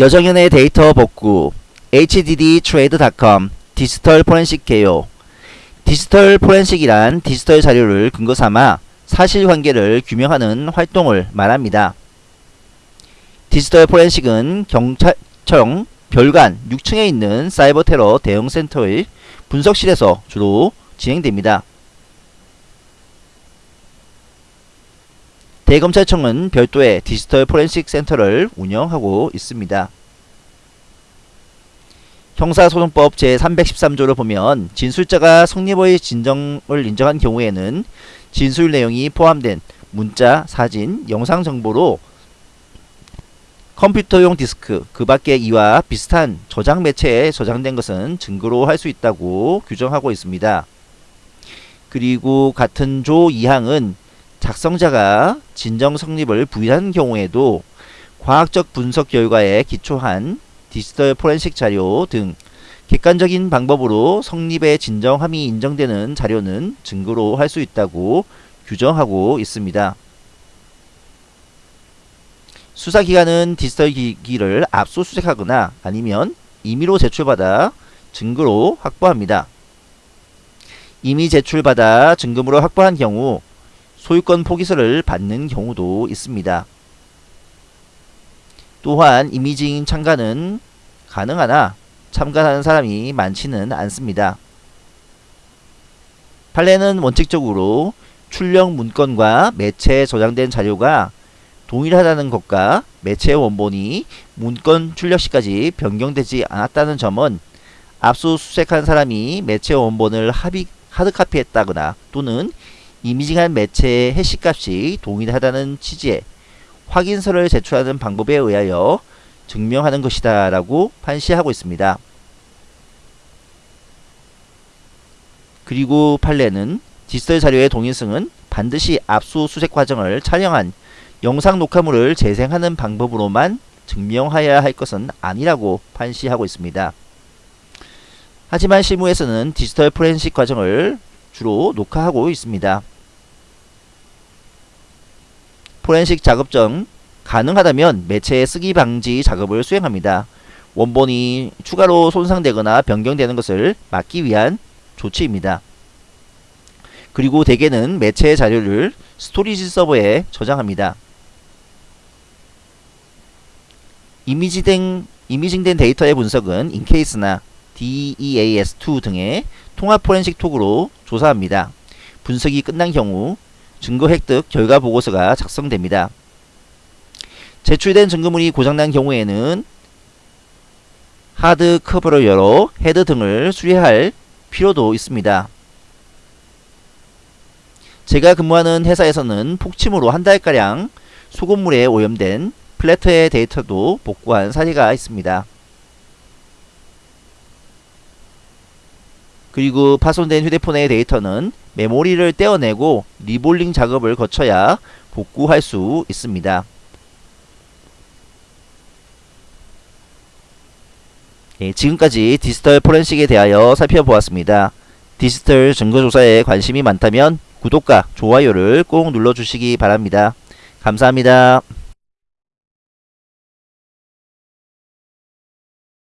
여정연의 데이터 복구 HDDTrade.com 디지털 포렌식 개요 디지털 포렌식이란 디지털 자료를 근거 삼아 사실관계를 규명하는 활동을 말합니다. 디지털 포렌식은 경찰청 별관 6층에 있는 사이버 테러 대응 센터의 분석실에서 주로 진행됩니다. 대검찰청은 별도의 디지털 포렌식 센터를 운영하고 있습니다. 형사소송법 제313조를 보면 진술자가 성립의 진정을 인정한 경우에는 진술 내용이 포함된 문자, 사진, 영상 정보로 컴퓨터용 디스크 그 밖에 이와 비슷한 저장 매체에 저장된 것은 증거로 할 수 있다고 규정하고 있습니다. 그리고 같은 조 2항은 작성자가 진정 성립을 부인한 경우에도 과학적 분석 결과에 기초한 디지털 포렌식 자료 등 객관적인 방법으로 성립의 진정함이 인정되는 자료는 증거로 할 수 있다고 규정하고 있습니다. 수사기관은 디지털 기기를 압수수색하거나 아니면 임의로 제출받아 증거로 확보합니다. 이미 제출받아 증거물을 확보한 경우 소유권 포기서를 받는 경우도 있습니다. 또한 이미징 참가는 가능하나 참가하는 사람이 많지는 않습니다. 판례는 원칙적으로 출력 문건과 매체에 저장된 자료가 동일하다는 것과 매체 원본이 문건 출력 시까지 변경되지 않았다는 점은 압수수색한 사람이 매체 원본을 하드카피했다거나 또는 이미징한 매체의 해시값이 동일하다는 취지의 확인서를 제출하는 방법에 의하여 증명하는 것이다 라고 판시하고 있습니다. 그리고 판례는 디지털 자료의 동일성은 반드시 압수수색 과정을 촬영한 영상 녹화물을 재생하는 방법으로만 증명하여야 할 것은 아니라고 판시하고 있습니다. 하지만 실무에서는 디지털 포렌식 과정을 주로 녹화하고 있습니다. 포렌식 작업 전 가능하다면 매체의 쓰기 방지 작업을 수행합니다. 원본이 추가로 손상되거나 변경되는 것을 막기 위한 조치입니다. 그리고 대개는 매체의 자료를 storage 서버에 저장합니다. 이미지된, imaging된 데이터의 분석은 EnCase나 DEAS2 등의 통합 포렌식 툴로 조사합니다. 분석이 끝난 경우 증거 획득 결과 보고서가 작성됩니다. 제출된 증거물이 고장난 경우에는 하드 커버를 열어 헤드 등을 수리할 필요도 있습니다. 제가 근무하는 회사에서는 폭침으로 한 달가량 소금물에 오염된 platter의 데이터도 복구한 사례가 있습니다. 그리고 파손된 휴대폰의 데이터는 메모리를 떼어내고 reballing 작업을 거쳐야 복구할 수 있습니다. 예, 지금까지 디지털 포렌식에 대하여 살펴보았습니다. 디지털 증거조사에 관심이 많다면 구독과 좋아요를 꼭 눌러주시기 바랍니다. 감사합니다.